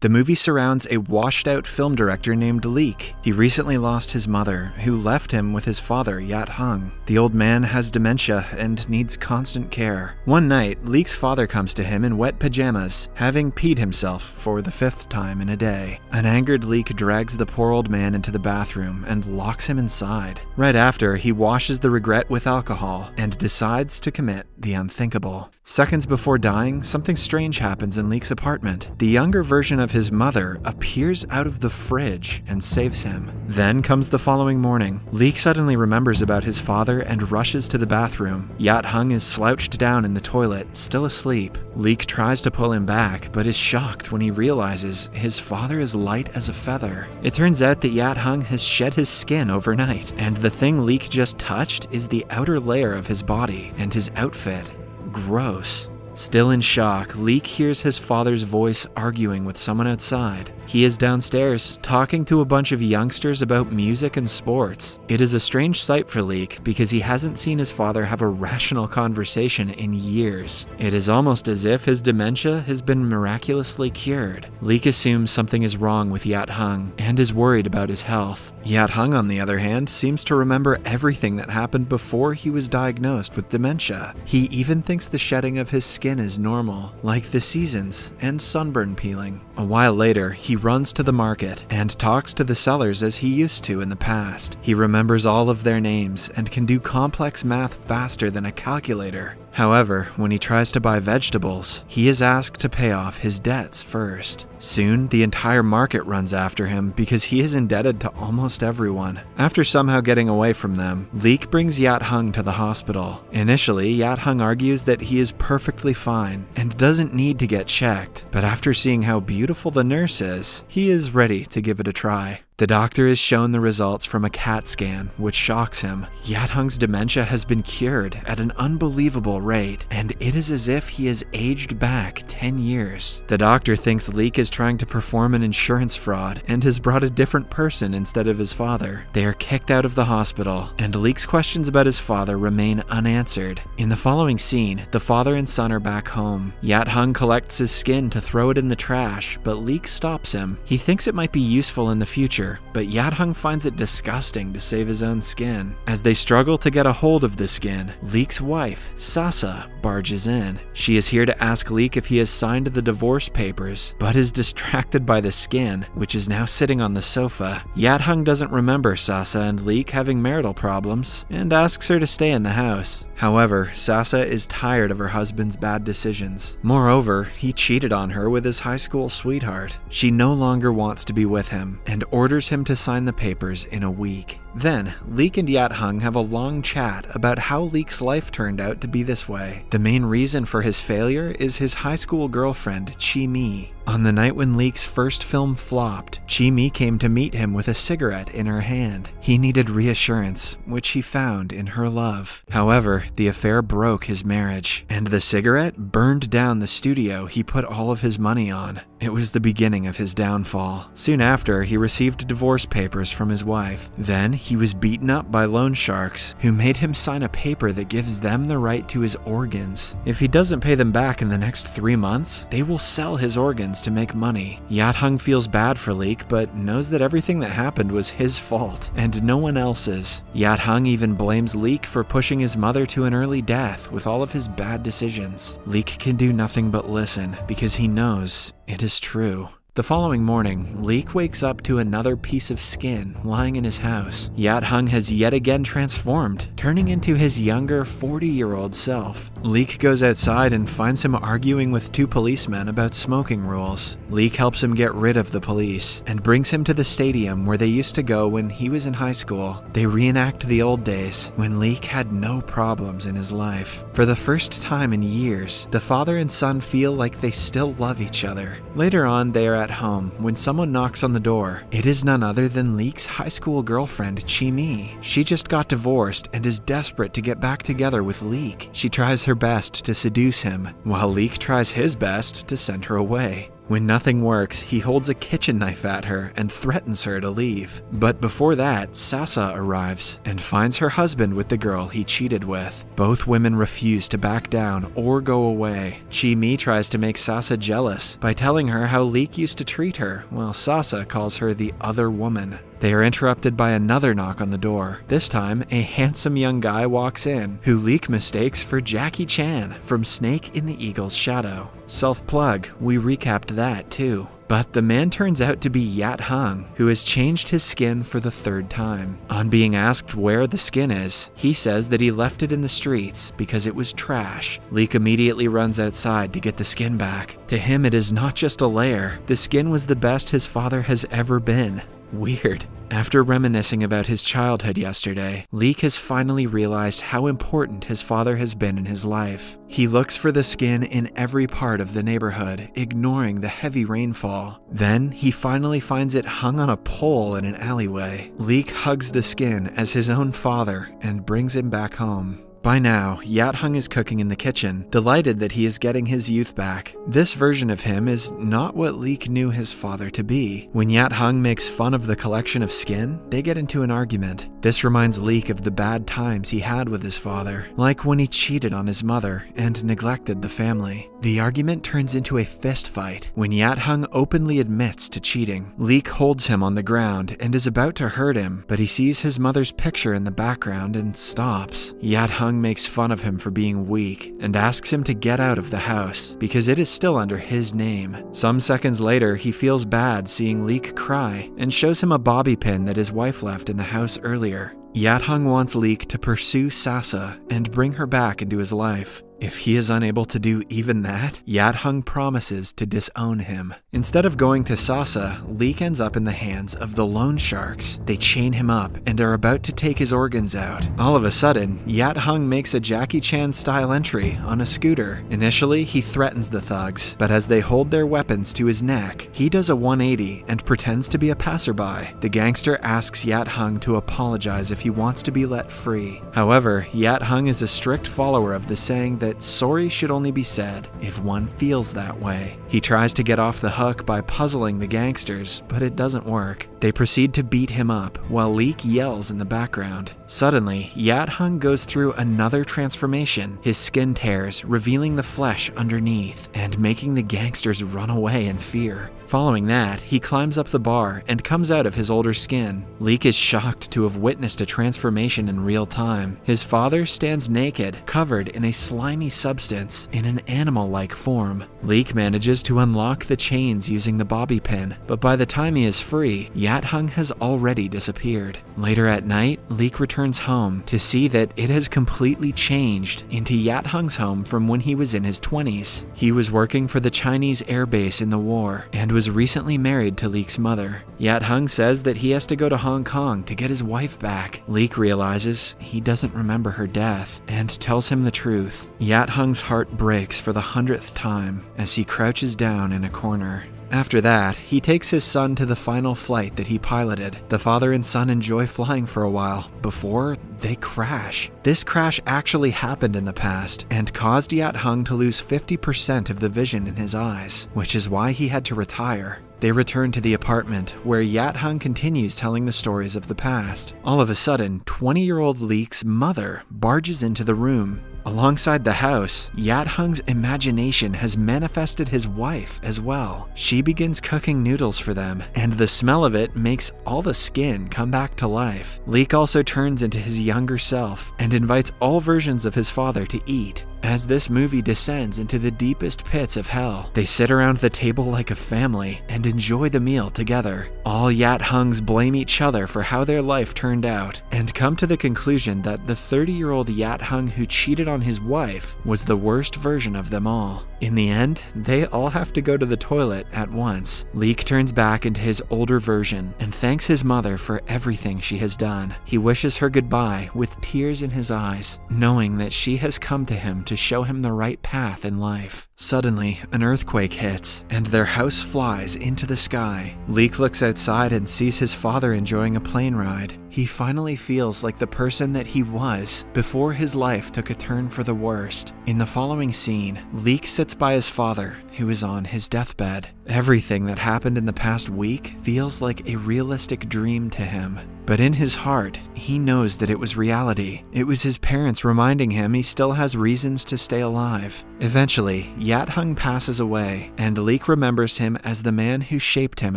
The movie surrounds a washed out film director named Leek. He recently lost his mother, who left him with his father, Yat Hung. The old man has dementia and needs constant care. One night, Leek's father comes to him in wet pajamas, having peed himself for the fifth time in a day. An angered Leek drags the poor old man into the bathroom and locks him inside. Right after, he washes the regret with alcohol and decides to commit the unthinkable. Seconds before dying, something strange happens in Leek's apartment. The younger version of his mother appears out of the fridge and saves him. Then comes the following morning. Leek suddenly remembers about his father and rushes to the bathroom. Yat Hung is slouched down in the toilet, still asleep. Leek tries to pull him back, but is shocked when he realizes his father is light as a feather. It turns out that Yat Hung has shed his skin overnight, and the thing Leek just touched is the outer layer of his body and his outfit. Gross. Still in shock, Leek hears his father's voice arguing with someone outside. He is downstairs, talking to a bunch of youngsters about music and sports. It is a strange sight for Leek because he hasn't seen his father have a rational conversation in years. It is almost as if his dementia has been miraculously cured. Leek assumes something is wrong with Yat Hung and is worried about his health. Yat Hung, on the other hand, seems to remember everything that happened before he was diagnosed with dementia. He even thinks the shedding of his skin is normal, like the seasons and sunburn peeling. A while later, he runs to the market and talks to the sellers as he used to in the past. He remembers all of their names and can do complex math faster than a calculator. However, when he tries to buy vegetables, he is asked to pay off his debts first. Soon, the entire market runs after him because he is indebted to almost everyone. After somehow getting away from them, Leek brings Yat Hung to the hospital. Initially, Yat Hung argues that he is perfectly fine and doesn't need to get checked, but after seeing how beautiful the nurse is, he is ready to give it a try. The doctor is shown the results from a CAT scan, which shocks him. Yat Hung's dementia has been cured at an unbelievable rate, and it is as if he has aged back 10 years. The doctor thinks Leek is trying to perform an insurance fraud and has brought a different person instead of his father. They are kicked out of the hospital, and Leek's questions about his father remain unanswered. In the following scene, the father and son are back home. Yat Hung collects his skin to throw it in the trash, but Leek stops him. He thinks it might be useful in the future but Yat Hung finds it disgusting to save his own skin. As they struggle to get a hold of the skin, Leek's wife, Sasa, barges in. She is here to ask Leek if he has signed the divorce papers, but is distracted by the skin, which is now sitting on the sofa. Yat Hung doesn't remember Sasa and Leek having marital problems, and asks her to stay in the house. However, Sasa is tired of her husband's bad decisions. Moreover, he cheated on her with his high school sweetheart. She no longer wants to be with him, and orders him to sign the papers in a week. Then, Leek and Yat Hung have a long chat about how Leek's life turned out to be this way. The main reason for his failure is his high school girlfriend, Chi Mi. On the night when Leek's first film flopped, Chi Mi came to meet him with a cigarette in her hand. He needed reassurance, which he found in her love. However, the affair broke his marriage, and the cigarette burned down the studio he put all of his money on. It was the beginning of his downfall. Soon after, he received divorce papers from his wife. Then, he was beaten up by loan sharks, who made him sign a paper that gives them the right to his organs. If he doesn't pay them back in the next three months, they will sell his organs to make money. Yat Hung feels bad for Leek, but knows that everything that happened was his fault, and no one else's. Yat Hung even blames Leek for pushing his mother to an early death with all of his bad decisions. Leek can do nothing but listen, because he knows it is true. The following morning, Leek wakes up to another piece of skin lying in his house. Yat Hung has yet again transformed, turning into his younger 40 year old self. Leek goes outside and finds him arguing with two policemen about smoking rules. Leek helps him get rid of the police and brings him to the stadium where they used to go when he was in high school. They reenact the old days when Leek had no problems in his life. For the first time in years, the father and son feel like they still love each other. Later on, they are at home when someone knocks on the door. It is none other than Leek's high school girlfriend, Chi Mi. She just got divorced and is desperate to get back together with Leek. She tries her best to seduce him, while Leek tries his best to send her away. When nothing works, he holds a kitchen knife at her and threatens her to leave. But before that, Sasa arrives and finds her husband with the girl he cheated with. Both women refuse to back down or go away. Chi Mi tries to make Sasa jealous by telling her how Leek used to treat her, while Sasa calls her the other woman. They are interrupted by another knock on the door. This time, a handsome young guy walks in, who Leek mistakes for Jackie Chan from Snake in the Eagle's Shadow. Self plug, we recapped that too. But the man turns out to be Yat Hung, who has changed his skin for the third time. On being asked where the skin is, he says that he left it in the streets because it was trash. Leek immediately runs outside to get the skin back. To him, it is not just a layer, the skin was the best his father has ever been. Weird. After reminiscing about his childhood yesterday, Leek has finally realized how important his father has been in his life. He looks for the skin in every part of the neighborhood, ignoring the heavy rainfall. Then, he finally finds it hung on a pole in an alleyway. Leek hugs the skin as his own father and brings him back home. By now, Yat Hung is cooking in the kitchen, delighted that he is getting his youth back. This version of him is not what Leek knew his father to be. When Yat Hung makes fun of the collection of skin, they get into an argument. This reminds Leek of the bad times he had with his father, like when he cheated on his mother and neglected the family. The argument turns into a fist fight when Yat Hung openly admits to cheating. Leek holds him on the ground and is about to hurt him, but he sees his mother's picture in the background and stops. Yat Hung makes fun of him for being weak and asks him to get out of the house because it is still under his name. Some seconds later, he feels bad seeing Leek cry and shows him a bobby pin that his wife left in the house earlier. Yat Hung wants Leek to pursue Sasa and bring her back into his life. If he is unable to do even that, Yat Hung promises to disown him. Instead of going to Sasa, Leek ends up in the hands of the loan sharks. They chain him up and are about to take his organs out. All of a sudden, Yat Hung makes a Jackie Chan style entry on a scooter. Initially, he threatens the thugs, but as they hold their weapons to his neck, he does a 180 and pretends to be a passerby. The gangster asks Yat Hung to apologize if he wants to be let free. However, Yat Hung is a strict follower of the saying that that sorry should only be said if one feels that way. He tries to get off the hook by puzzling the gangsters, but it doesn't work. They proceed to beat him up while Leek yells in the background. Suddenly, Yat Hung goes through another transformation. His skin tears, revealing the flesh underneath and making the gangsters run away in fear. Following that, he climbs up the bar and comes out of his older skin. Leek is shocked to have witnessed a transformation in real time. His father stands naked, covered in a slimy substance in an animal like form. Leek manages to unlock the chains using the bobby pin, but by the time he is free, Yat Hung has already disappeared. Later at night, Leek returns home to see that it has completely changed into Yat Hung's home from when he was in his 20s. He was working for the Chinese air base in the war and was recently married to Leek's mother. Yat Hung says that he has to go to Hong Kong to get his wife back. Leek realizes he doesn't remember her death and tells him the truth. Yat Hung's heart breaks for the hundredth time as he crouches down in a corner. After that, he takes his son to the final flight that he piloted. The father and son enjoy flying for a while before they crash. This crash actually happened in the past and caused Yat Hung to lose 50% of the vision in his eyes, which is why he had to retire. They return to the apartment, where Yat Hung continues telling the stories of the past. All of a sudden, 20 year old Leek's mother barges into the room. Alongside the house, Yat Hung's imagination has manifested his wife as well. She begins cooking noodles for them, and the smell of it makes all the skin come back to life. Leek also turns into his younger self and invites all versions of his father to eat. As this movie descends into the deepest pits of hell, they sit around the table like a family and enjoy the meal together. All Yat Hungs blame each other for how their life turned out and come to the conclusion that the 30 year old Yat Hung who cheated on his wife was the worst version of them all. In the end, they all have to go to the toilet at once. Leek turns back into his older version and thanks his mother for everything she has done. He wishes her goodbye with tears in his eyes, knowing that she has come to him to show him the right path in life. Suddenly, an earthquake hits, and their house flies into the sky. Leek looks outside and sees his father enjoying a plane ride. He finally feels like the person that he was before his life took a turn for the worst. In the following scene, Leek sits by his father, who is on his deathbed. Everything that happened in the past week feels like a realistic dream to him. But in his heart, he knows that it was reality. It was his parents reminding him he still has reasons to stay alive. Eventually, Yat Hung passes away, and Leek remembers him as the man who shaped him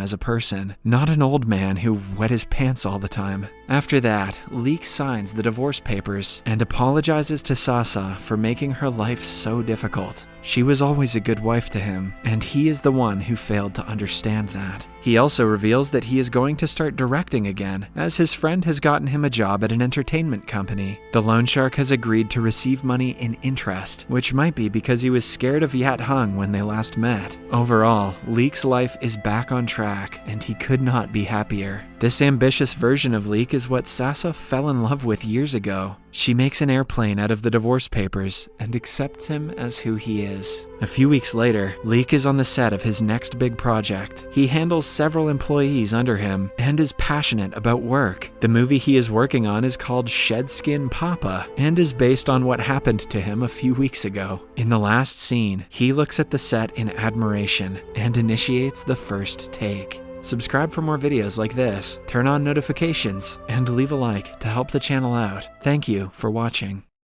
as a person, not an old man who wet his pants all the time. After that, Leek signs the divorce papers and apologizes to Sasa for making her life so difficult. She was always a good wife to him, and he is the one who failed to understand that. He also reveals that he is going to start directing again, as his friend has gotten him a job at an entertainment company. The loan shark has agreed to receive money in interest, which might be because he was scared of Yat Hung when they last met. Overall, Leek's life is back on track, and he could not be happier. This ambitious version of Leek is what Sasa fell in love with years ago. She makes an airplane out of the divorce papers and accepts him as who he is. A few weeks later, Leek is on the set of his next big project. He handles several employees under him and is passionate about work. The movie he is working on is called Shedskin Papa and is based on what happened to him a few weeks ago. In the last scene, he looks at the set in admiration and initiates the first take. Subscribe for more videos like this, turn on notifications, and leave a like to help the channel out. Thank you for watching.